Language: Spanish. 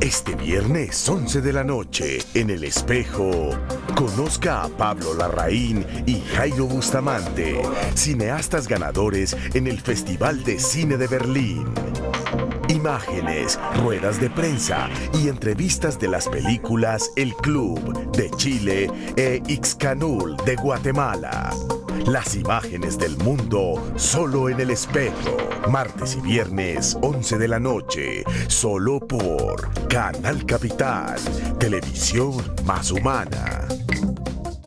Este viernes 11 de la noche, en El Espejo, conozca a Pablo Larraín y Jairo Bustamante, cineastas ganadores en el Festival de Cine de Berlín. Imágenes, ruedas de prensa y entrevistas de las películas El Club de Chile e Ixcanul de Guatemala. Las imágenes del mundo solo en el espejo. Martes y viernes, 11 de la noche, solo por Canal Capital, televisión más humana.